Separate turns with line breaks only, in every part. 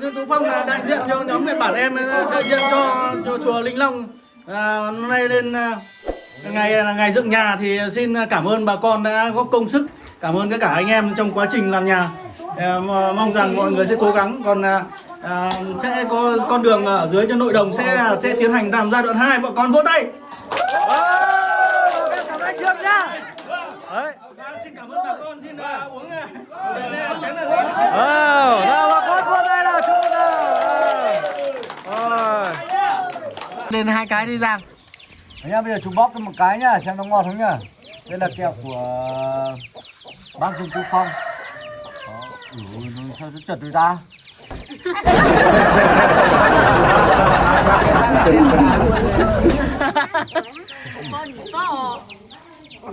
Dương Tú Phong là đại diện cho nhóm Nhật Bản em đại diện cho, cho chùa Linh Long. À, hôm nay lên à, ngày là ngày dựng nhà thì xin cảm ơn bà con đã góp công sức. Cảm ơn tất cả anh em trong quá trình làm nhà. À, mong rằng mọi người sẽ cố gắng. Còn à, sẽ có con đường ở dưới cho nội đồng sẽ là sẽ tiến hành làm giai đoạn 2 bọn con vỗ tay.
Cảm ơn trước nhá
Đấy. xin cảm ơn bà con. Xin uống chén là
ờ nào bà con vươn đây nào chung nào lên hai cái đi giang
Anh em bây giờ chúng bóp cho một cái nhá, xem nó ngon không nhá. Đây là kẹo của bác Dương Tú Phong. Đó. Ui, nó sao nó chật rồi ta?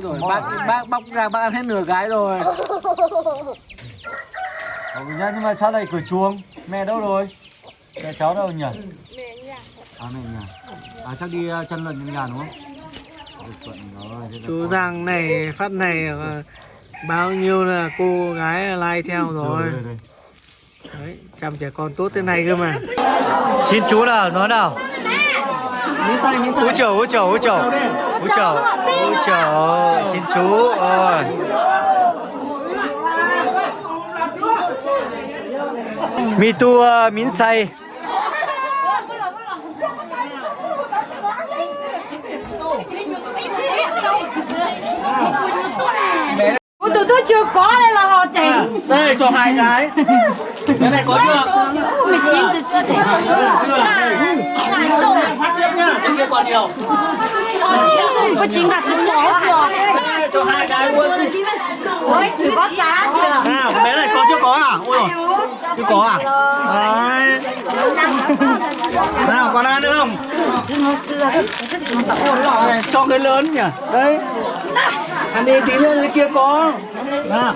rồi bác bác bóc ra bác ăn hết nửa cái rồi
Ờ, nhá, nhưng mà sao lại cửa chuông? Mẹ đâu rồi? Mẹ cháu đâu nhỉ?
Mẹ nhà.
À mẹ nhà. À chắc đi uh, chân lận nhà đúng không? Là
chú
con-
giang này phát này ờ, bao nhiêu là cô gái like theo rồi.
Đây, đây, đây.
đấy chăm trẻ con tốt thế này cơ mà.
Xin chú nào, nói nào?
Xay xay
Úi chầu, úi chầu, úi chầu Úi chầu, úi chầu. Xin chú ơi Mi tu uh, min say
tôi chưa có đây là họ chỉnh.
Đây cho hai cái. Cái này có chưa?
Mình chín chưa chưa.
Tiếp nhá cái kia còn nhiều
có chính là chúng nó chưa
cho hai cái luôn
ôi chỉ có giá chưa
nào cái bé này có chưa có à? Ôi rồi chưa có à? Đấy. Nào, còn ai nữa không? Cho cái lớn nhỉ? Đấy. Ăn đi, tí nữa dưới kia có. Nào.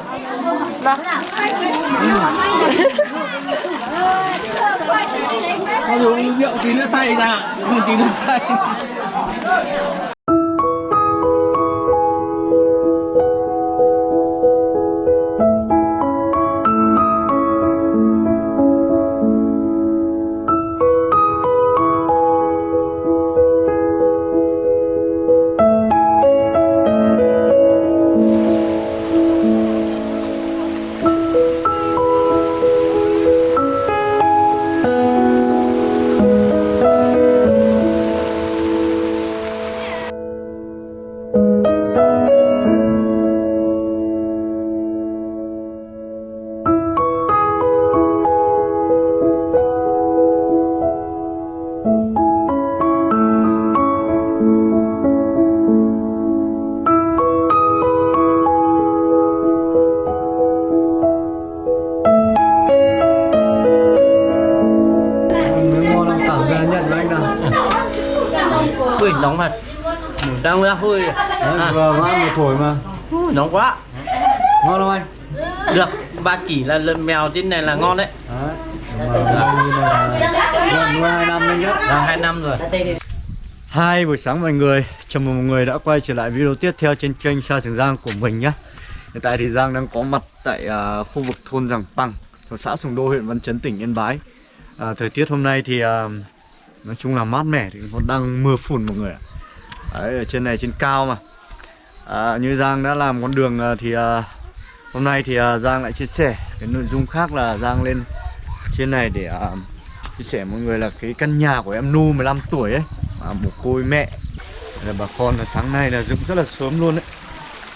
Có uống rượu tí nữa say ra. Tí nữa say
anh nào.
Ui, nóng thật Đang ra hơi
Đấy,
à,
vừa có ăn một thổi mà.
Nóng quá
Ngon không anh?
Được, ba chỉ là lợn mèo trên này là ngon đấy
Đấy. Mà như là gần nuôi hai năm đấy nhá.
Là hai năm rồi
Hai buổi sáng mọi người, chào mừng mọi người đã quay trở lại video tiếp theo trên kênh Sa Trường Giang của mình nhé Hiện tại thì Giang đang có mặt tại à, khu vực thôn Giàng Păng, thuộc xã Sùng Đô, huyện Văn Chấn, tỉnh Yên Bái à, Thời tiết hôm nay thì à, nói chung là mát mẻ, thì nó đang mưa phùn mọi người ạ. Đấy, ở trên này trên cao mà. À, Như Giang đã làm con đường à, thì à, hôm nay thì à, Giang lại chia sẻ cái nội dung khác là Giang lên trên này để à, chia sẻ mọi người là cái căn nhà của em Nu 15 tuổi ấy. À, một côi mẹ là bà con là sáng nay là dựng rất là sớm luôn đấy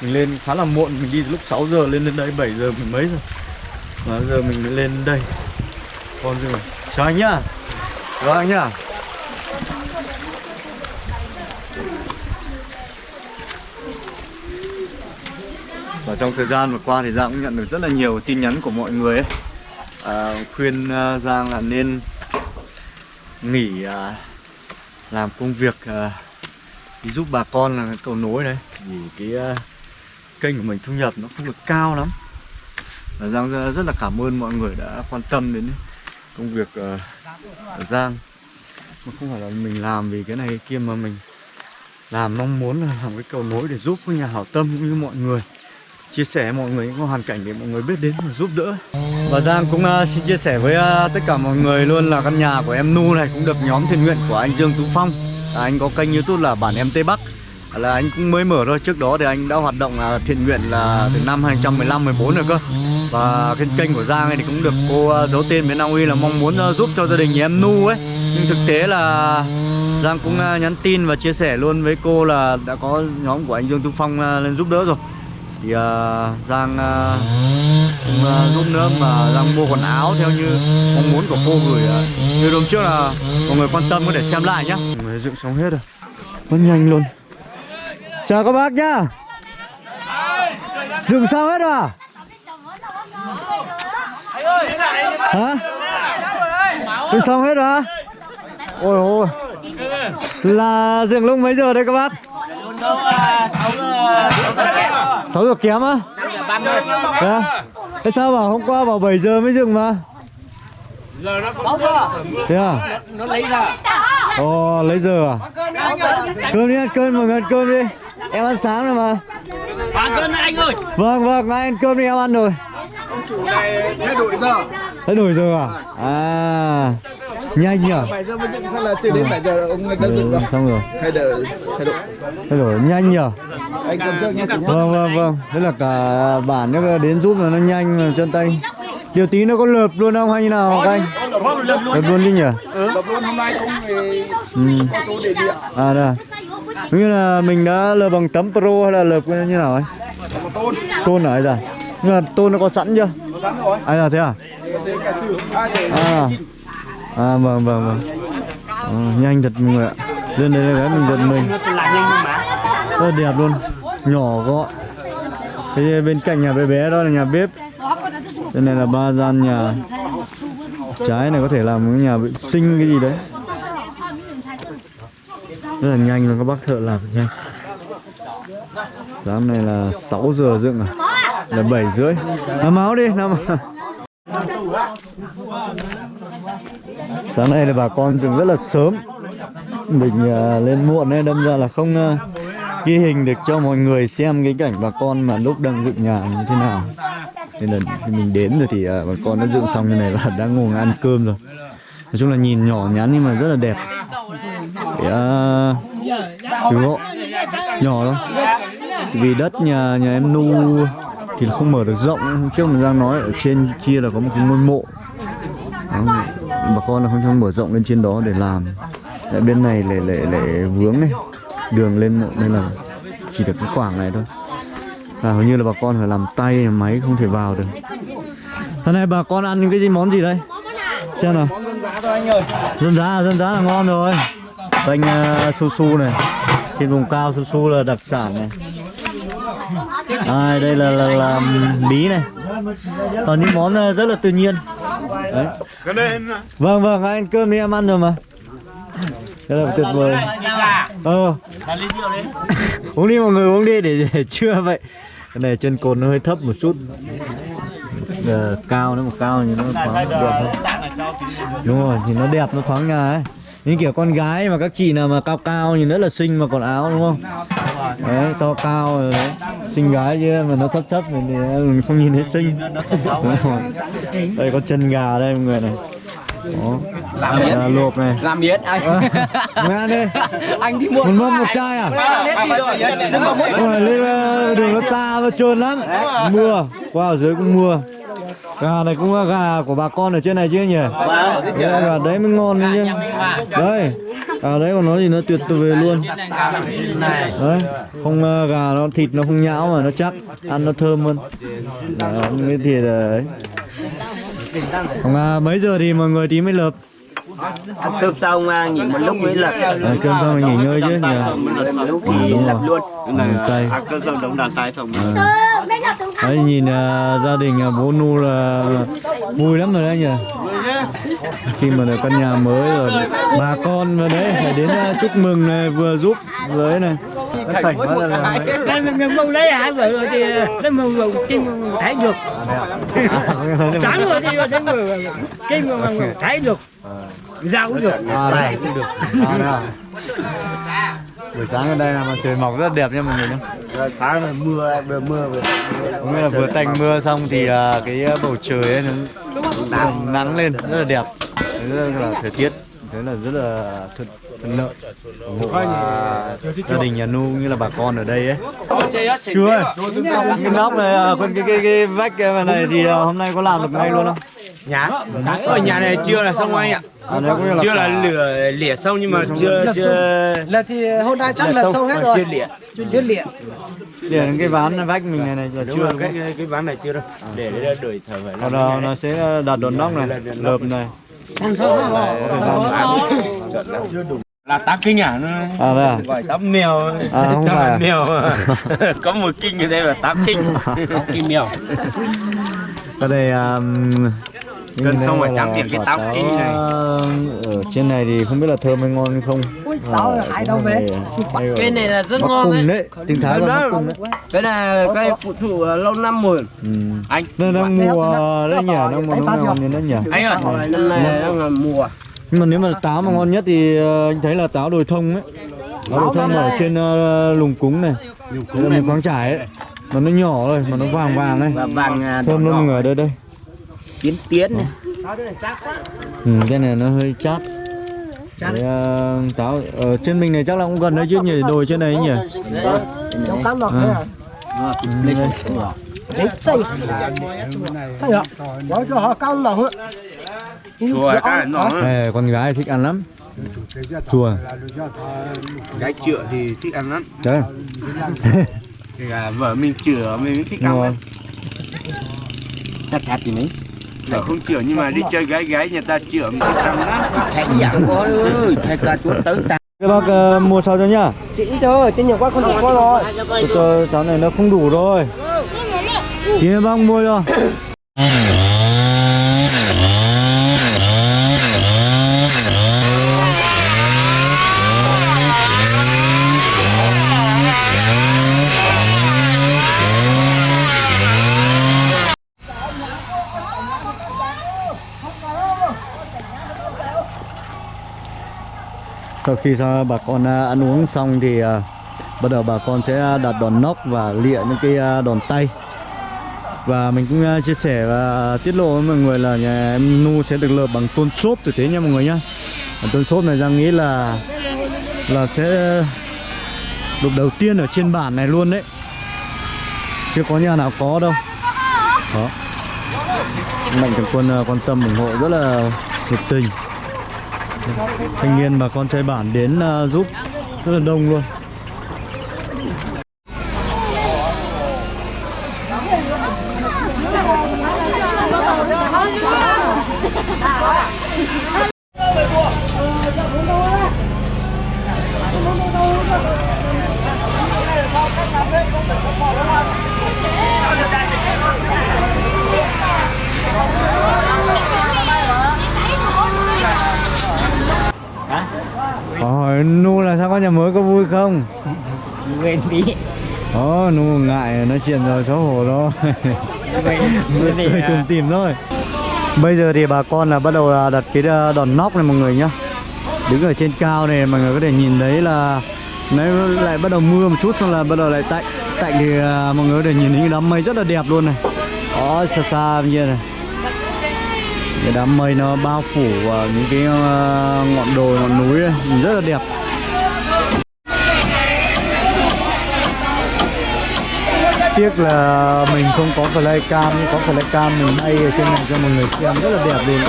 mình lên khá là muộn mình đi lúc 6 giờ lên đến đây 7 giờ mình mấy rồi. Mà giờ mình mới lên đây. Con rồi chào anh nhá. Chào anh nhá. Và trong thời gian vừa qua thì Giang cũng nhận được rất là nhiều tin nhắn của mọi người ấy. À, khuyên uh, Giang là nên nghỉ uh, làm công việc uh, đi giúp bà con là cầu nối đấy vì cái uh, kênh của mình thu nhập nó không được cao lắm. Và Giang rất, là cảm ơn mọi người đã quan tâm đến công việc uh, ở Giang. Mà không phải là mình làm vì cái này cái kia mà mình làm mong muốn là làm cái cầu nối để giúp các nhà hảo tâm cũng như mọi người chia sẻ mọi người những hoàn cảnh để mọi người biết đến và giúp đỡ. Và Giang cũng uh, xin chia sẻ với uh, tất cả mọi người luôn là căn nhà của em Nu này cũng được nhóm thiện nguyện của anh Dương Tú Phong. À, anh có kênh youtube là bản em Tây Bắc. À, là anh cũng mới mở thôi trước đó thì anh đã hoạt động là thiện nguyện là từ năm 2015 14 rồi cơ. Và cái kênh của Giang này thì cũng được cô uh, giấu tên bên Na Uy là mong muốn uh, giúp cho gia đình nhà em Nu ấy. Nhưng thực tế là Giang cũng uh, nhắn tin và chia sẻ luôn với cô là đã có nhóm của anh Dương Tú Phong uh, lên giúp đỡ rồi thì uh, Giang uh, cũng uh, giúp nữa mà Giang mua quần áo theo như mong muốn của cô gửi uh, như hôm trước là mọi người quan tâm có thể xem lại nhá. Người dựng xong hết à? rồi rất nhanh luôn. Chào các bác nhá. Dựng xong hết rồi à? hả? Dựng xong hết rồi à? ôi ôi. Là dựng lúc mấy giờ đây các bác? 6 giờ kém á? Thế à? Thế sao bảo hôm qua bảo 7 giờ mới dừng mà? Thế à?
Nó lấy ra.
Ồ, lấy giờ à? Cơm đi ăn cơm mọi người ăn cơm đi. Em ăn sáng rồi mà.
Bán cân anh ơi.
Vâng vâng, ngay ăn cơm đi em ăn rồi.
Thay đổi giờ.
Thay đổi giờ à? À. Nhanh nhở?
7 giờ mới dựng sao là chưa đến 7 giờ ông đã dựng
ừ,
rồi.
Xong rồi.
Thay đổi thay đổi.
Thay đổi nhanh nhở?
Anh cầm cho nhé
Vâng vâng vâng. Thế là cả bản nó đến giúp là nó nhanh chân tay Điều tí nó có lợp luôn không hay như nào các anh? Lợp luôn đi nhỉ?
Lập luôn hôm nay không về
Ừ.
có chỗ để điện
À đây à? Như là mình đã lợp bằng tấm pro hay là lợp như nào ấy?
tôn
Tôn ở đây à? Nhưng mà tôn nó có sẵn chưa?
có sẵn rồi
À là thế à? À À vâng vâng vâng ờ, Nhanh thật mọi người ạ Lên đây cái mình giật mình. Rất là đẹp luôn Nhỏ gọn Thế bên cạnh nhà bé bé đó là nhà bếp đây này là ba gian nhà Trái này có thể làm cái nhà vệ sinh cái gì đấy. Rất là nhanh luôn các bác thợ làm nhanh. Sáng này là 6 giờ dựng à? Là 7 rưỡi. Nằm áo đi nằm Sáng nay là bà con dựng rất là sớm. Mình uh, lên muộn nên đâm ra là không uh, ghi hình được cho mọi người xem cái cảnh bà con mà lúc đang dựng nhà như thế nào. Nên là mình đến rồi thì à, bà con đã dựng xong như này và đang ngồi ăn cơm rồi. Nói chung là nhìn nhỏ nhắn nhưng mà rất là đẹp. Để uh, hộ nhỏ thôi Vì đất nhà nhà em nu thì không mở được rộng. Hôm trước mình đang nói ở trên kia là có một cái ngôi mộ. Đó, bà con là không cho mở rộng lên trên đó để làm. Tại bên này lại lại lại vướng này đường lên mộ nên là chỉ được cái khoảng này thôi và hầu như là bà con phải làm tay máy không thể vào được. Hôm nay bà con ăn những cái gì món gì đây? Xem nào.
Dân giá thôi anh ơi
dân giá dân giá là ngon rồi. Bánh uh, su su này. Trên vùng cao su su là đặc sản này. À, đây là, là, là bí này. Toàn những món uh, rất là tự nhiên. Đấy. Vâng vâng anh cơm đi em ăn rồi mà rất là tuyệt vời. Ờ. Uống đi mọi người uống đi để, để trưa vậy. Cái này chân cồn nó hơi thấp một chút. Ờ, cao nó một cao thì nó thoáng đẹp hơn đúng rồi thì nó đẹp nó thoáng nhà ấy. Như kiểu con gái mà các chị nào mà cao cao nhìn rất là xinh mà còn áo đúng không? Đấy to cao rồi đấy. Xinh gái chứ mà nó thấp thấp thì mình không nhìn thấy xinh. Đây có chân gà đây mọi người này đó
làm miết
Gà luộc này.
Làm miết anh.
Mời ăn đi.
Anh đi mua
một mâm một chai à? Ôi, lên ờ, đường nó xa và trơn lắm. Mưa. Qua ở dưới cũng mưa. Gà này cũng là gà của bà con ở trên này chứ nhỉ? Đấy, gà đấy mới ngon đấy chứ đấy. Gà đấy còn nói gì nó tuyệt vời luôn. Đấy. Không ờ, gà nó thịt nó không nhão mà nó chắc ăn nó thơm hơn. Đấy, cái thịt đấy còn à, mấy giờ thì mọi người tí mới lợp?
Ăn cơm xong à, nghỉ một lúc mới lật.
à, cơm xong nghỉ ngơi chứ nhỉ
Nghỉ
Đúng
lập
rồi.
luôn.
Ngủ tay
Cơ sở đống đàn tay xong.
Đấy nhìn à, gia đình à, bố Nu là vui lắm rồi đấy nhỉ Khi mà được căn nhà mới rồi Bà con vào đấy phải đến à, chúc mừng này vừa giúp với này phảnh quá là là
Đây mình mong lấy hả vợ rồi thì lấy mong mong kim thấy được. Sáng rồi thì người kim mong thấy được. Rau cũng được.
À. đây cũng được. À, đây à. buổi sáng ở đây là mặt trời mọc rất đẹp nha mọi người nhé
sáng là mưa vừa mưa vừa
có nghĩa là vừa tạnh mưa xong thì à, cái bầu trời ấy nó nắng, nắng lên rất là đẹp. Rất là thời tiết thế là rất là thuận thuận lợi. Ủng hộ à, gia đình nhà nu như là bà con ở đây ấy. Ơi cái nóc này à, còn cái cái cái vách cái này thì à, hôm nay có làm được ngay luôn không
Nhà? Ở nhà này chưa là xong anh ạ.
à, là
Chưa là lửa lỉa xong nhưng mà chưa chưa
là thì hôm nay chắc
là xong,
xong hết rồi.
chưa lỉa
chưa
để đến cái ván vách mình này này là chưa
cái, cái, cái ván này chưa đâu. Để để đợi thở phải
còn nó, nó sẽ đặt đòn nóc này lợp này.
Là tám kinh à? Nó
à đây à?
Gọi tám mèo.
À, không phải à?
mèo Có một kinh ở đây là tám kinh. Tám kinh mèo.
Ở đây um,
Cân xong
đây
rồi chấm điểm cái táo kinh này.
ở trên này thì không biết là thơm hay ngon hay không
táo
Ở
là ai đâu về?
này-
Cái này là rất ngon đấy.
đấy tiếng thái là bắc cung đấy
Cái này cái phụ thủ lâu năm rồi
ừ.
Anh
Đây đang mùa đấy nhỉ, đang mùa ngon như nó nhỉ.
Anh ơi, năm nay đang là mùa
Nhưng mà nếu mà táo mà ngon nhất thì ờ, anh thấy là táo đồi thông ấy. Táo đồi thông ở trên ờ, lùng cúng này, Đây là miền khoáng trải ấy. Mà nó nhỏ thôi, mà nó vàng vàng này.
Và vàng à,
Thơm luôn người đây đây.
Tiến tiến này.
Ừ, cái này nó hơi chát. Cái, ờ, táo ở trên mình này chắc là cũng gần đấy chứ nhỉ, đồi trên này ấy nhỉ.
trong cắn lọt
À.
à?
Ừ,
đấy. Xây thấy không nói cho họ
cái nó
Ê, con gái thích ăn lắm. Chùa.
Cái chữa thì thích ăn lắm.
Đấy.
Kể cả vợ mình chữa mình thích ăn lắm Chắc chắn thì mấy Để không chữa nhưng mà đi chơi gái gái nhà ta chữa thích ăn lắm Thầy dạng có ơi Thầy cả chúa tới ta
Các bác ờ, mua sao cho nhá.
chị thôi trên nhiều quá con không có rồi
Cho, cho cháu này nó không đủ rồi. Chị bác mua cho. Sau khi bà con à, ăn uống xong thì à, bắt đầu bà con sẽ đặt đòn nóc và lịa những cái à, đòn tay. Và mình cũng chia sẻ và tiết lộ với mọi người là nhà em Nu sẽ được lợp bằng tôn xốp tử tế nha mọi người nhá. Tôn xốp này Giang nghĩ là là sẽ được đầu tiên ở trên bản này luôn đấy. Chưa có nhà nào có đâu. Đó. Mạnh thường quân quan tâm ủng hộ rất là nhiệt tình thanh niên bà con chơi bản đến uh, giúp rất là đông luôn hỏi nu là sao có nhà mới có vui không?
Quên đi.
Ồ, nu ngại nói chuyện rồi xấu hổ rồi. Cười cùng tìm thôi. Bây giờ thì bà con là bắt đầu là đặt cái ờ, đòn nóc này mọi người nhá. Đứng ở trên cao này mọi người có thể nhìn thấy là nó lại bắt đầu mưa một chút xong là bắt đầu lại tạnh Tạnh thì ờ, mọi người có thể nhìn thấy những đám mây rất là đẹp luôn này. Đó, xa xa kia này cái đám mây nó bao phủ vào những cái ờ, ngọn đồi, ngọn núi ấy, rất là đẹp. Tiếc là mình không có flycam nhưng có flycam mình bay ở trên này cho mọi người xem. Rất là đẹp luôn.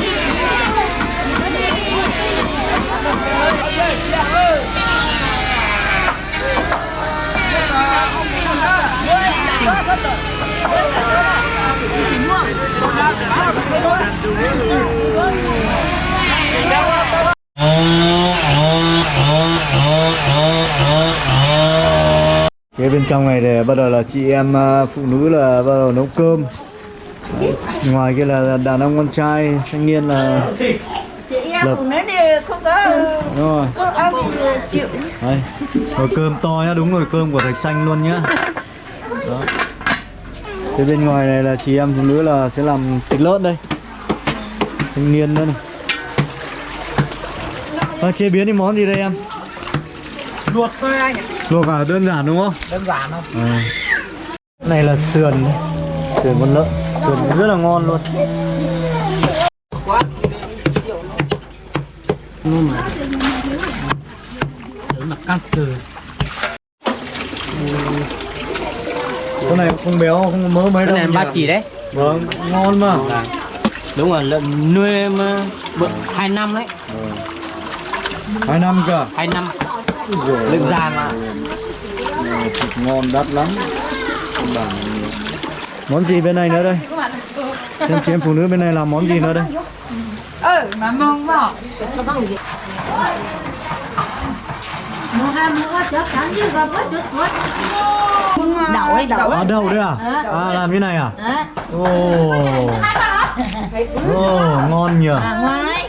Cái bên trong này để bắt đầu là chị em à, phụ nữ là bắt đầu nấu cơm Đấy, Ngoài kia là đàn ông con trai thanh niên là
Chị em
Lập.
phụ nữ thì không có
đúng rồi
ăn thì chịu.
Đây, nồi cơm to nhá, đúng rồi cơm của thạch xanh luôn nhá Đó Thế bên ngoài này là chị em phụ nữ là sẽ làm thịt lợn đây. Thanh niên nữa này. À, Chế biến thì món gì đây em?
luộc thôi anh ạ.
Luộc à? Đơn giản đúng không?
Đơn giản thôi.
À. này là sườn sườn con lợn. Sườn rất là ngon luôn.
Ngon mà Đấy mà căng từ
con này không béo không mỡ mấy
cái
đâu.
này
nhỉ?
ba chỉ đấy.
Vâng ngon mà.
Đúng rồi lợn nuôi mà bự hai năm đấy.
Hai năm cơ?
Hai năm. Lợn già mà.
Này, thịt ngon đắt lắm. Món gì bên này nữa đây? Em chị em phụ nữ bên này làm món gì nữa đây?
Ừ, mà mong vào. Đậu ấy, đậu
à đâu đấy à? À làm như này à? Ồ. Ồ ngon nhỉ.
À ngoài.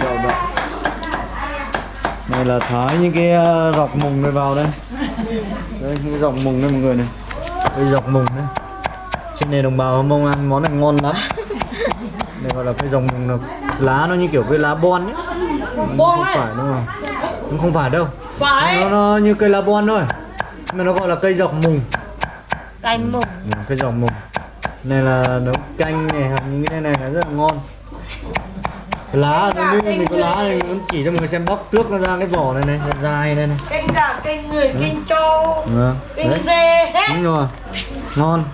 Đậu đậu. này là thái những cái ờ, dọc mùng này vào đây. Đây những cái dọc mùng đây mọi người này. Đây dọc mùng đây trên này đồng bào mông ăn món này ngon lắm. Đây gọi là cái dòng mùng là lá nó như kiểu cái lá bon ấy không phải đúng không cũng không phải đâu. Phải. Nó, nó như cây lá bon thôi. Mà nó gọi là cây dọc mùng.
Canh mục.
Ừ, cây dọc mùng. Này là nấu canh này hoặc những cái này là rất là ngon. Cái lá nó như mình có lá này muốn chỉ cho mọi người xem bóc tước nó ra cái vỏ này này dài này này.
Kênh gà kênh người kênh trâu
Vâng. Đấy,
dê hết.
Đúng rồi. Ngon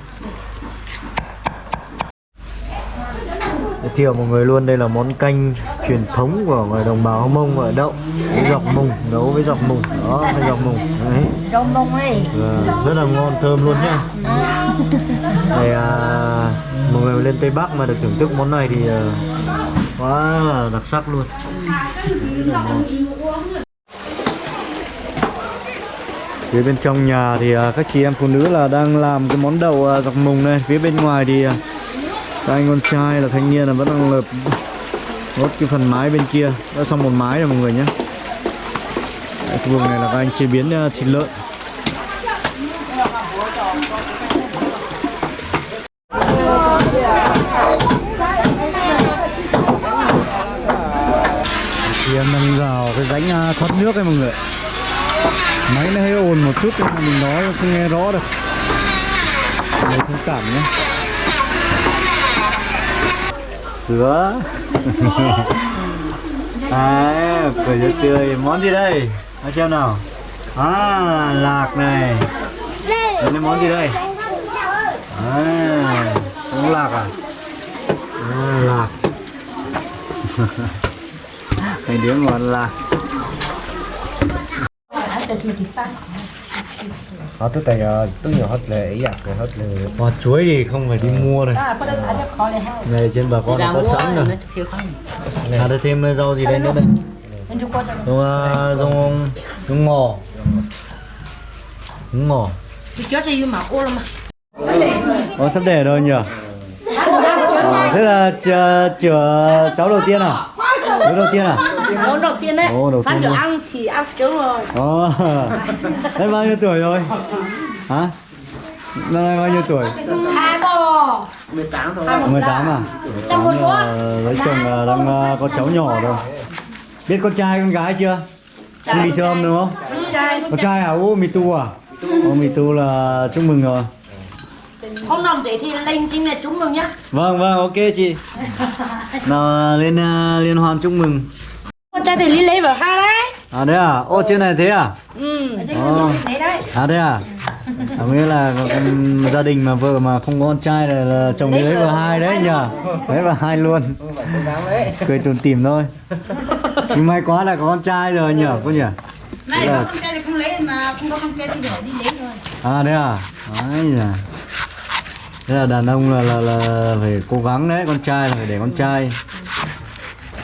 giới thiệu mọi người luôn đây là món canh truyền thống của người đồng bào Mông ở đậu với dọc mùng nấu với dọc mùng đó với dọc mùng đấy.
Rau mông ấy.
Và rất là ngon thơm luôn nhá. Này à, mọi người lên Tây Bắc mà được thưởng thức món này thì à, quá là đặc sắc luôn. Phía bên trong nhà thì à, các chị em phụ nữ là đang làm cái món đậu à, dọc mùng này. Phía bên ngoài thì à, các anh con trai là thanh niên là vẫn đang lợp đốt cái phần mái bên kia. Đã xong một mái rồi mọi người nhé. Đấy, cái vùng này là các anh chế biến ờ, thịt lợn. Thì em đang vào cái rãnh à, thoát nước ấy mọi người máy nó hơi ồn một chút nhưng mà mình nói không nghe rõ được mình thông cảm nhé sứa à cười rất tươi. Món gì đây? Nói xem nào. À lạc này. Đây là món gì đây? À uống lạc à? À lạc. Hai đứa ngon lạc
họ tới tay tôi nhiều hết là ý giặc rồi hết là
Hoa chuối thì không phải đi mua này Này trên bà con có sẵn rồi À đây thêm rau gì đây nữa đây à, rau, rau ngò Rau ngò Ồ, sắp đẻ rồi nhỉ à, Thế là chừa, chừa cháu đầu tiên à? Đứa đầu tiên à?
Món đầu tiên đấy
Ồ, đầu
được ăn thì ăn trứng rồi
Ồ, Đấy bao nhiêu tuổi rồi? Hả? Năm nay bao nhiêu tuổi?
hai bò
18 à?
Trong một số.
Ờ, Lấy chồng là đang ờ, có cháu nhỏ rồi Biết con trai con gái chưa? Không đi âm đúng không? Con trai à? Ô, mì tu à? Ô, mì tu là chúc mừng rồi
hôm nào để thì lên chính là chúng mừng nhá
Vâng, vâng, ok chị Nào lên ờ, liên hoan chúc mừng
trai thì lý lấy vào hai đấy.
À đấy à? Ô, trên này thế à?
ừ. Đấy.
À đấy à? À nghĩa là ừm, gia đình mà vợ mà không có con trai là, là chồng đi lấy vào hai đấy nhờ. Lấy vào hai luôn. Cười tủm tỉm thôi. Nhưng may quá là có con trai rồi nhờ cô nhỉ
này
là-
có con trai thì không lấy mà không có con trai thì để đi lấy rồi
À đấy à? Đấy nhỉ Thế là đàn ông là, là, là phải cố gắng đấy, con trai là phải để con trai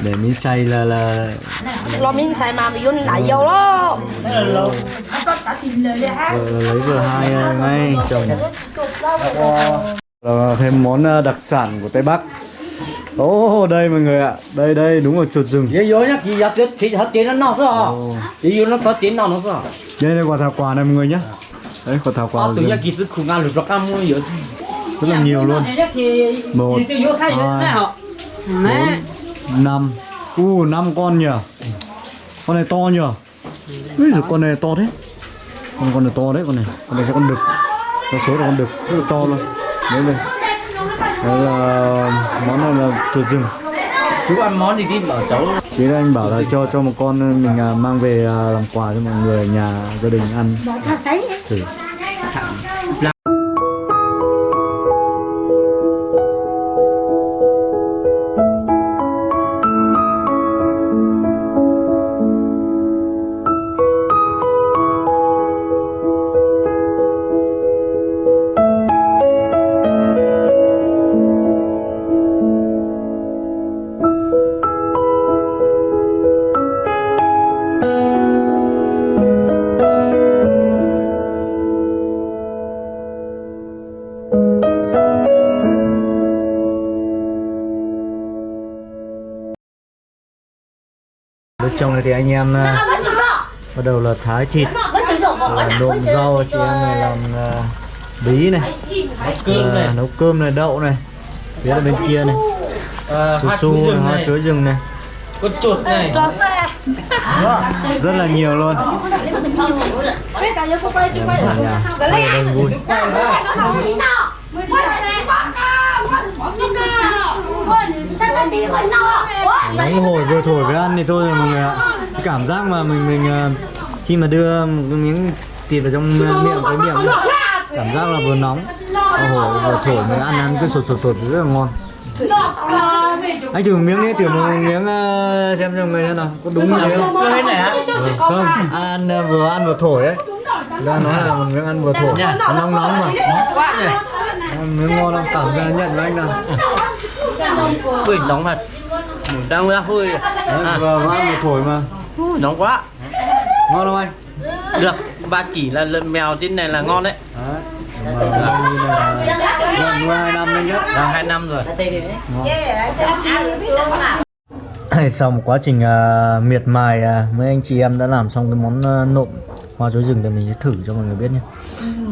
Để miếng chay là là
lo miếng xài mà mình vô lại dầu đó
vợ lấy vừa hai ngay chồng. Là thêm món ờ, đặc sản của Tây Bắc. Ồ đây mọi người ạ, đây đây đúng là chuột rừng.
Vậy vô nhá, chị giật chết, chị hết chị nó sao. Chị vô nó có chị nó nó sao?
Đây là quả thảo quả này mọi người nhé Đấy quả thảo quả
Ờ, tự
rừng.
nhiên kỳ sức khủng ăn được rất ăn mua vậy
rất là nhiều luôn.
Thì
Một,
vô
hai, bốn, năm. U năm con nhỉ? Con này to nhờ Úi giời, con này to thế. Con con này to đấy con này. Con này là con đực. Con số là con đực. Rất là to luôn. Đấy đây. Đây là món này là chuột rừng.
Chú ăn món gì đi? Bảo cháu.
Thế anh bảo là cho cho một con mình à, mang về à, làm quà cho mọi người ở nhà gia đình ăn. Thử. Thì anh em à, bắt đầu là thái thịt là nộm rau chị em này làm à, bí này
cơm này.
à, nấu cơm này đậu này phía là bên kia này
à,
su
hoa
su
chuối
này,
rừng
hoa
này
chuối rừng này
Con chuột này
rất là nhiều luôn đông vui nóng hổi vừa thổi với ăn thì thôi rồi mọi người ạ cảm giác mà mình mình à, khi mà đưa một cái miếng thịt vào trong à, miệng cái miệng ấy, cảm giác là vừa nóng vừa hổi vừa thổi mình ăn ăn cứ sột sột sột rất là ngon anh thử miếng đi thử một miếng à, xem cho người xem nào có đúng như thế không
này
Ừ, không ăn à, vừa ăn vừa thổi đấy ra nói là một miếng ăn vừa thổi nó nóng nóng mà Ăn miếng ngon lắm cảm ra nhận với anh nào
Ui nóng thật đang ra hơi
đấy, vừa vừa ăn vừa thổi mà
Nóng quá.
Ngon không anh?
Được Ba chỉ là lợn mèo trên này là ngon đấy.
Đấy gần hai năm đấy nhá.
Là 2 năm rồi.
Sau một quá trình à, miệt mài à, mấy anh chị em đã làm xong cái món à, nộm hoa chuối rừng thì mình sẽ thử cho mọi người biết nhé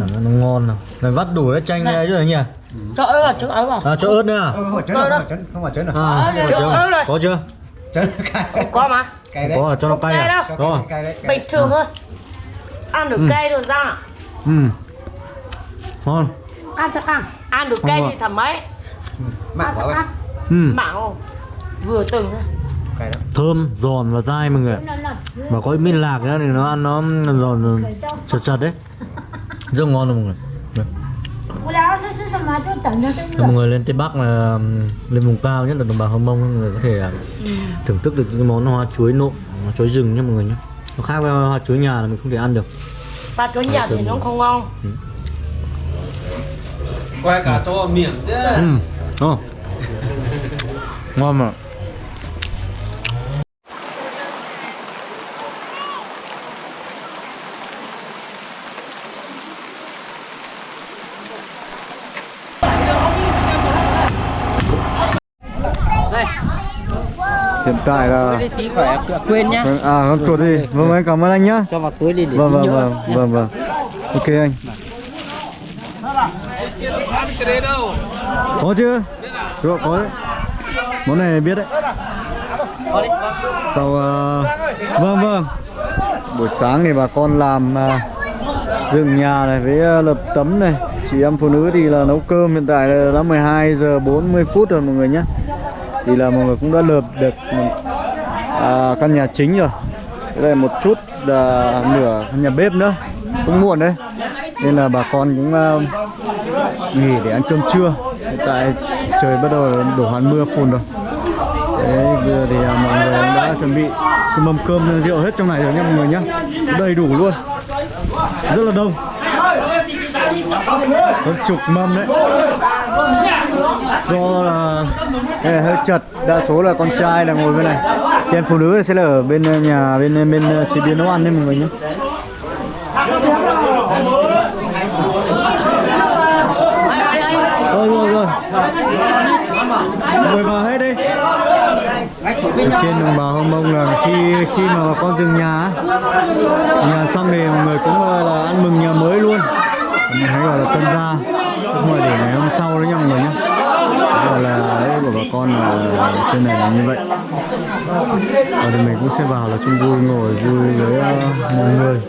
Cảm giác nó ngon nào. Này vắt đủ cái chanh này. chứ nhỉ?
Cho ớt cho ớt vào.
À cho ớt nữa à?
Không phải chấn không phải chấn không phải chấn à?
Có chưa?
Có mà
cay đấy.
Có à, cho nó cay
cay
à? à?
cay đấy cay
Bình thường thôi. Ăn được
Ừ.
cay rồi ra
ừ. Ngon.
Ăn cho ăn
Ăn được cay thì thoải mái
mặn
Ăn cho
quá vậy
ừ.
Mảng không? Vừa từng thôi.
Cay lắm.
Thơm giòn và dai mọi người mà có miên lạc nữa thì nó ăn nó giòn chật chật đấy. Rất ngon luôn mọi người. Đây. Mọi người lên Tây Bắc là lên vùng cao nhất là đồng bào Hơ Mông mọi người có thể à, thưởng thức được cái món hoa chuối nộm hoa chuối rừng nhé mọi người nhé nó khác với hoa chuối nhà là mình không thể ăn được.
Ba chỗ nhà thì nó không ngon.
Quay cả cho miệng. Chứ
ừ. Ngon mà hiện tại là
Tí phải quên nhá.
Vâng, à con chuột đi. Vâng anh cảm ơn anh nhá.
Cho vào túi đi để
vâng vâng vâng vâng vâng. Ok anh. Có chưa? Chưa có đấy. Món này biết đấy. Sau ờ, vâng vâng. Buổi sáng thì bà con làm uh, dựng nhà này với ờ, lập tấm này. Chị em phụ nữ thì là nấu cơm hiện tại là đã 12 giờ 40 phút rồi mọi người nhé thì là mọi người cũng đã lợp được à, căn nhà chính rồi. Đây là một chút à, nửa căn nhà bếp nữa. Cũng muộn đấy. Nên là bà con cũng à, nghỉ để ăn cơm trưa. Hiện tại trời bắt đầu đổ hoàn mưa phùn rồi. Đấy vừa thì à, mọi người cũng đã chuẩn bị cái mâm cơm rượu hết trong này rồi nhé mọi người nhé đầy đủ luôn. Rất là đông. Hơn chục mâm đấy do là đây là hơi chật. Đa số là con trai là ngồi bên này. Chị em phụ nữ sẽ là ở bên ờ, nhà, bên ờ, bên ờ, chế biến nấu ăn đấy mọi người nhé. Rồi rồi rồi mời vào hết đi. Ở trên đồng bào hông mông là khi khi mà bà con dừng nhà nhà xong thì mọi người cũng là ăn mừng nhà mới luôn. Mình hay gọi là tân gia. Không để ngày hôm sau con là con ở trên này là như vậy. Và thì mình cũng sẽ vào là chung vui ngồi vui với uh, mọi người.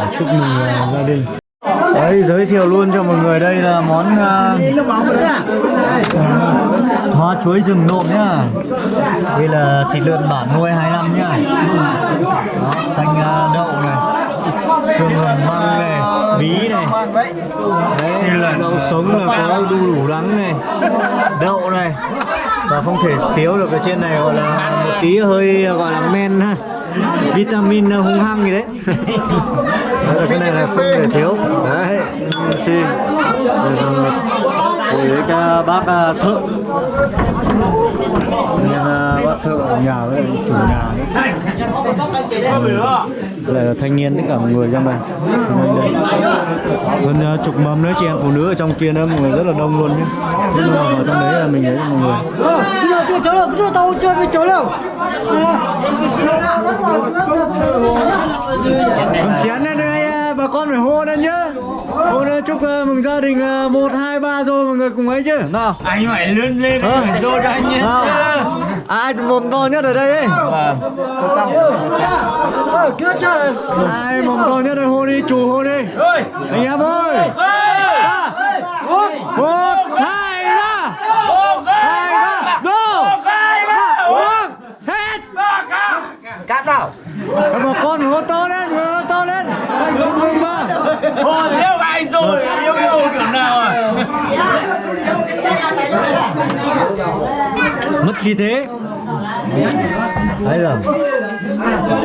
Để chúc mừng uh, gia đình. Đấy giới thiệu luôn cho mọi người đây là món uh, hoa chuối rừng nộm nhá. Đây là thịt lợn bản nuôi hai năm nhá. Đó, uh, đậu này xương hầm măng này bí này. Đấy là đậu sống là có đu đủ đắng này đậu này và không thể thiếu được ở trên này gọi là một tí hơi, gọi là men ha. Vitamin ờ, hung hăng gì đấy. Đó là cái này là không thể thiếu. Đấy, xin. Rồi các bác ờ, thợ anh à, bác thợ ở nhà với chủ nhà. Đấy lại là thanh niên tất cả mọi người trong này, hơn uh, chục mâm nữa chị em phụ nữ ở trong kia nữa mọi người rất là đông luôn nhé nhưng mà ở trong đấy là mình thấy mọi người. Chén lên đây à, bà con phải hô lên nhá hô lên chúc uh, mừng gia đình uh, một hai ba rồi mọi người cùng ấy chứ nào?
Anh phải lên lên
Ờ.
phải vô cho anh nhé
nào? Ai mồm to nhất ở đây ấy? Ai mồm to nhất đây? Hô đi chủ hô đi. Anh em ơi. Ba, một hai ba. Hai ba. Go. Uống hết. Cắt nào bà con phải hô to lên phải hô to lên Vâng, vâng. anh chúc mừng
yêu ai rồi yêu yêu kiểu nào à?
Mất khí thế. Đấy rồi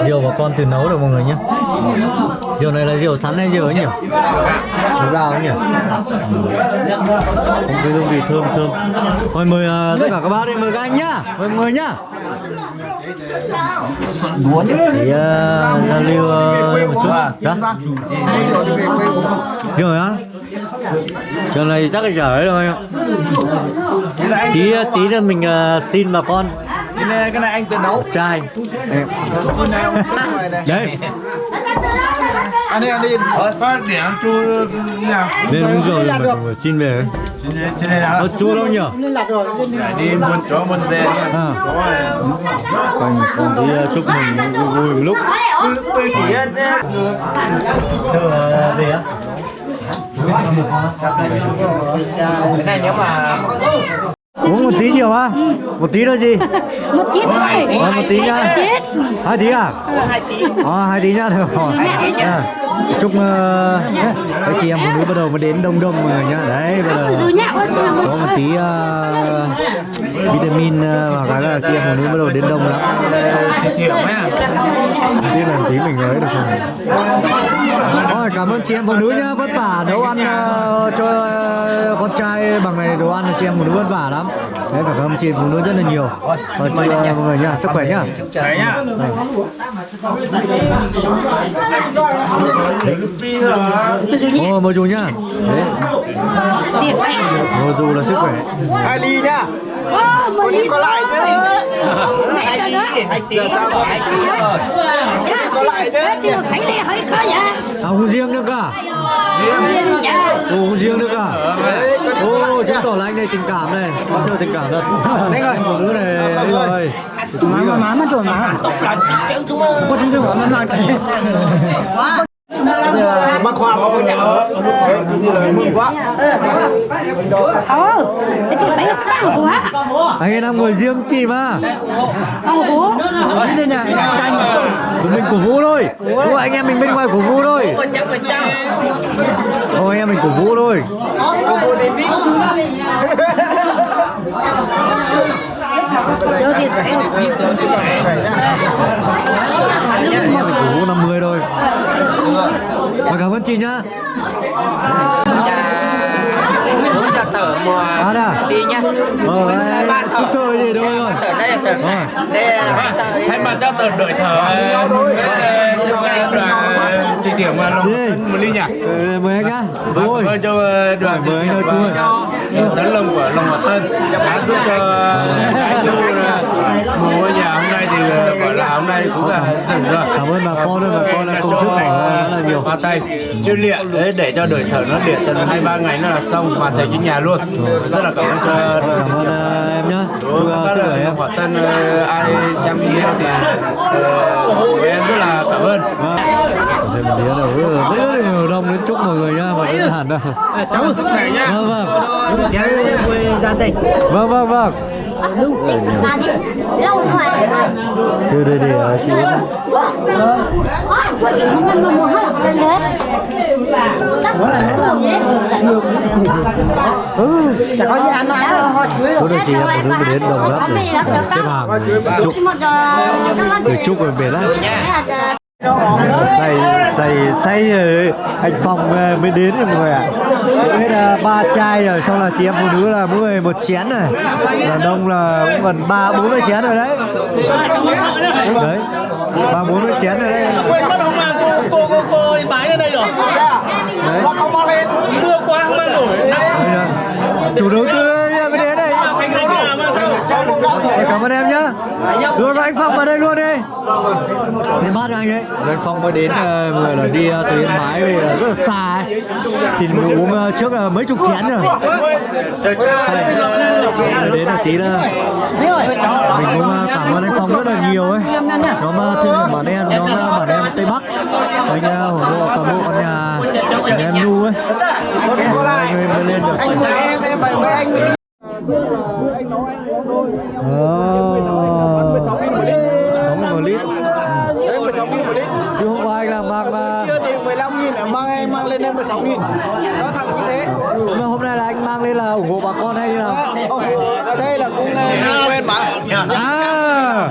rượu bà con tự nấu được mọi người nhé. Rượu này là rượu sắn hay rượu ấy nhỉ? Rượu gạo ấy nhỉ? Không cái hương vị thơm thơm. Thôi mời uh, tất cả các bác đi mời các anh nhá. Mời mọi người nhá thì uh, giao lưu uh, một chút. Đó. Rồi á. Trường này chắc là chở ấy rồi tí tí nữa mình uh, xin bà con.
Cái này, cái này anh tự nấu.
Trai đấy
ăn đi ăn đi.
Phát điểm chu nào
lên uống rượu rồi mà người xin về.
Trên nào
nó chua đâu nhỉ?
Phải đi buôn chó buôn dê nha
à. còn còn tí uh, chúc mừng vui, vui một lúc. Thưa, uh, gì á
cái này nếu mà
uống một tí chiều á một tí thôi gì?
Một tí thôi.
Ờ, một tí nhá.
chết.
Hai tí à? Hai tí. Ờ hai tí nhá. Được rồi. À, chúc uh, các chị em phụ nữ bắt đầu mới đến đông đông mọi người nhá. Đấy bây giờ
rồi nhạ quá
có một tí uh, vitamin uh, và cái là chị em phụ nữ bắt đầu đến đông lắm.
À
đầu tiên là tí mình ấy được không Thôi cảm ơn chị em phụ nữ nhá. Vất vả nấu ăn uh, cho uh, con trai bằng này đồ ăn là chị em phụ nữ vất vả lắm. Đấy cảm ơn chị em phụ nữ rất là nhiều. Và chúc uh, mọi người nhá sức khỏe nhá.
Đấy nhá
rồi
ô mời chú nhá. Đấy. Mời dù là sức khỏe.
Hai ly nhá?
Một ly có lại chứ.
Hai ly hai tí sao hai tí rồi.
Có lại chứ. tiêu sấy đi hơi khó vậy.
À uống riêng nữa cả. Ồ, uống riêng nữa cả. Ồ, chứng tỏ là anh này tình cảm này. Có thừa tình cảm thật. Đấy rồi, phụ nữ này Đấy rồi Má mà má mà chuẩn má. Có chứng tỏ nó là cái
bác khoa có nhà ở. Như là mừng quá.
Ờ cái tiêu sấy nó tăng quá
Anh ấy đang ngồi riêng chị mà.
Ông hú
Của mình cổ vũ thôi. Đúng anh em mình bên ngoài cổ vũ thôi. Ồ, anh em mình cổ vũ thôi.
Đưa tiền sấy
Anh em mình cổ vũ 50 thôi Và cảm ơn chị nhá
uống cho thở mùa
À
đi nhá
Ờ,
thở
chúc thơ gì thôi rồi
thở đây là thở
Ờ.
thở
thay mặt cho tờ đội thở chúc anh là đi điểm mà lòng một ly nhỉ
Ờ, Mời anh nhá
Cảm ơn cho đoàn
Mời anh ơi, chú ơi.
tấn lông của lòng mặt thân đã giúp cho anh Du một ngôi nhà thì gọi là hôm nay cũng là dừng rồi.
Cảm ơn bà con bà con là công sức này rất là nhiều.
Hoa tay. Chuyên luyện để để cho đội thở nó luyện tầm hai ba ngày nó là xong hoàn thành cái nhà luôn. Rất là cảm ơn cho
Cảm ơn ờ, em nhá. Chúc
quả tân ờ, ai xem video thì ờ, em rất là cảm ơn.
Thêm một đĩa nữa. Ừ, rất nhiều đông đến chúc mọi người nhá và đơn giản đâu.
Cháu sức này nhá.
Vâng vâng.
Gia đình.
Vâng vâng vâng
Bà đi lâu rồi
Đưa đưa đi hả chị
Ôi, chị không ăn mua hết lên đấy Chắc là nó dễ
ừ
chả có gì ăn đâu họ chuối
Cô đồng chí em phải hướng đến đồng lắm để xếp hàng chúc để chúc rồi về lắm say say say rồi anh phong mới đến rồi mọi người ạ hết là ba chai rồi xong là chị em phụ nữ là mỗi người một chén này đàn đông là cũng gần ba bốn mươi chén rồi đấy. Đấy ba bốn mươi chén rồi đấy.
Quên mất không mang cô cô cô cô bái lên đây rồi.
Đấy.
Mưa quá không mang nổi.
Chủ đầu tư mới đến đây
anh thành nhà mà sao
Em cảm ơn em nhá. Đưa vào anh Phong vào đây luôn đi. Bát cho anh ấy Anh Phong mới đến ờ, người là đi ờ, từ Yên Bái về rất là xa ấy. Thì mình uống ờ, trước là mấy chục chén rồi. Đến là tí là Mình cũng ờ, cảm ơn anh Phong rất là nhiều ấy. Nhóm ờ, thương bản em, nhóm ờ, bản em Tây Bắc. Anh ờ, ủng hộ toàn bộ con nhà nhà em Nu ấy. Để anh mới lên được.
Anh mời em em mời anh
Ồ. 16 một lít.
Đấy 16 nghìn một lít
Chứ hôm qua anh là mang mà
Kia thì 15 nghìn mang em mang lên em 16 nghìn Nó thẳng như thế
mà hôm nay là anh mang lên là ủng hộ bà con hay như nào?
Ở đây là cũng quen mà
À.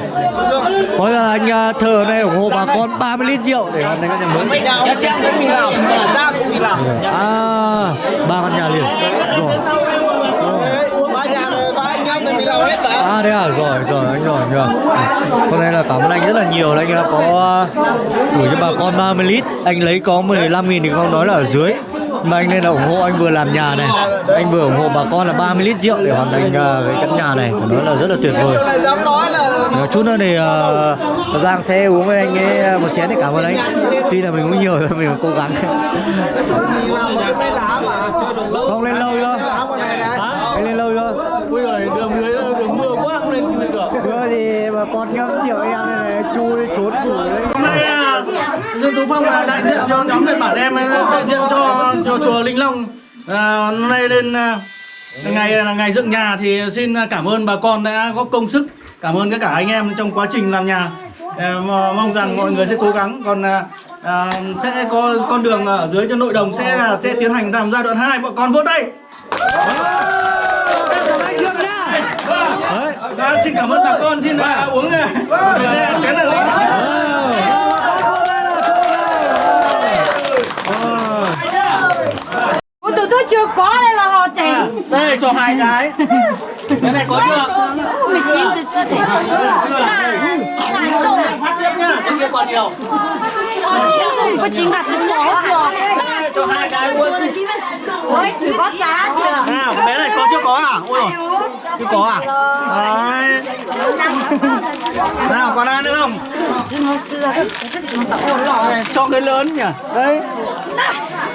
Có là anh à, thờ đây ủng hộ bà con 30 lít rượu để hoàn thành căn nhà mới.
Nhà ông Trang cũng mình làm, nhà cha cũng mình làm
À, ba căn nhà liền. Rồi.
Ba nhà rồi, ba làm hết mà
À thế à, rồi rồi anh rồi rồi. Hôm nay là cảm ơn anh rất là nhiều, anh đã có à, gửi cho bà con 30 lít, anh lấy có 15 nghìn thì không nói là ở dưới. Mà anh nên là ủng hộ anh vừa làm nhà này, anh vừa ủng hộ bà con là 30 lít rượu để hoàn thành à, cái căn nhà này, phải nói là rất là tuyệt vời.
Nói
chút nữa thì uh, Giang sẽ uống với anh ấy một chén để cảm ơn anh Tuy là mình uống nhiều rồi mình cố gắng Không lên lâu chưa? Anh lên lâu chưa?
Ui rồi đường dưới đường mưa quá không lên được.
Đưa thì mà con ngâm rượu em này này Chu đi trốn đấy.
Hôm nay à, Dương Tú Phong là đại diện cho nhóm Nhật Bản em đại diện cho cho chùa Linh Long. À, hôm nay lên à, ngày là ngày dựng nhà thì xin cảm ơn bà con đã góp công sức. Cảm ơn tất cả anh em trong quá trình làm nhà. À, mong rằng mọi người sẽ cố gắng. Còn à, à, sẽ có con đường ở dưới cho nội đồng sẽ là sẽ tiến hành làm giai đoạn 2 bọn con vỗ tay
Đấy
à, xin cảm ơn bà con xin à, uống à, chén là ly
Ôi tụi tôi chưa có đây mà họ chỉnh
đây cho hai cái. Cái này có chưa?
Mình chín chưa chưa thể
phát tiếp nhá cái kia còn nhiều.
Có chín hạt trứng nhỏ chưa?
Cho hai cái luôn
Ôi có giá chưa?
Nào bé này có chưa có à? Ôi rồi chưa có à? Đấy. Nào còn ai nữa không? Cho cái lớn nhỉ? Đấy.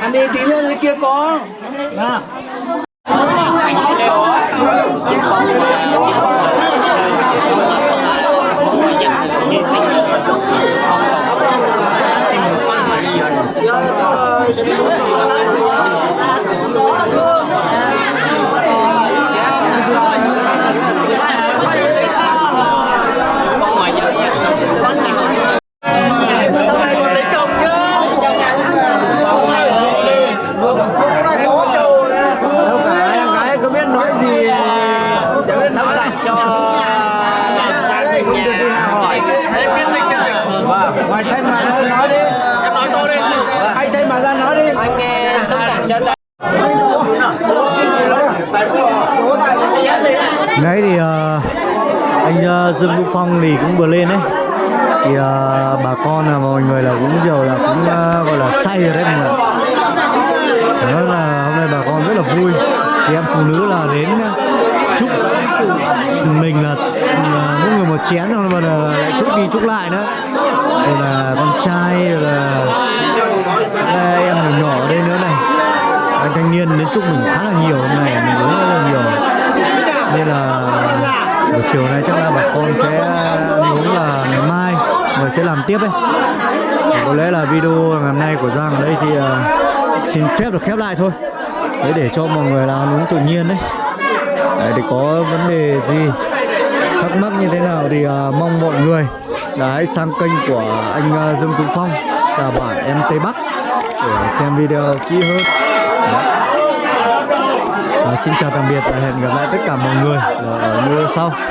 Ăn đi tí nữa dưới kia có. Nào. Sau này còn lấy chồng nhá
Đâu cả em gái có biết nói gì Sẽ biết thăm dặn cho Không được đi hỏi
Đấy, phiên dịch phiên dịch
Vâng, ngoài thanh mà ra nói đi
em nói to lên
Anh thanh mà ra nói đi Anh nghe Đấy thì ờ, anh uh, Dương Vũ Phong thì cũng vừa lên đấy. Thì uh, bà con là mọi người là cũng giờ là cũng uh, gọi là say rồi đấy mọi người nói là hôm nay bà con rất là vui. Thì em phụ nữ là đến à, chúc mình là mỗi người một chén rồi mà là lại chúc đi chúc lại nữa. Rồi là con trai rồi là đây em nhỏ nhỏ ở đây nữa này. Anh thanh niên đến chúc mình khá là nhiều hôm nay mình uống rất là nhiều. Nên là buổi chiều nay chắc là bà con sẽ à, muốn là ngày mai người sẽ làm tiếp ấy. Có lẽ là video ngày hôm nay của Giang ở đây thì uh, xin phép được khép lại thôi. Đấy để cho mọi người là ăn uống tự nhiên đấy. Đấy thì có vấn đề gì thắc mắc như thế nào thì uh, mong mọi người là hãy sang kênh của anh uh, Dương Tú Phong là bản em Tây Bắc để xem video kỹ hơn xin chào tạm biệt và hẹn gặp lại tất cả mọi người ở video sau.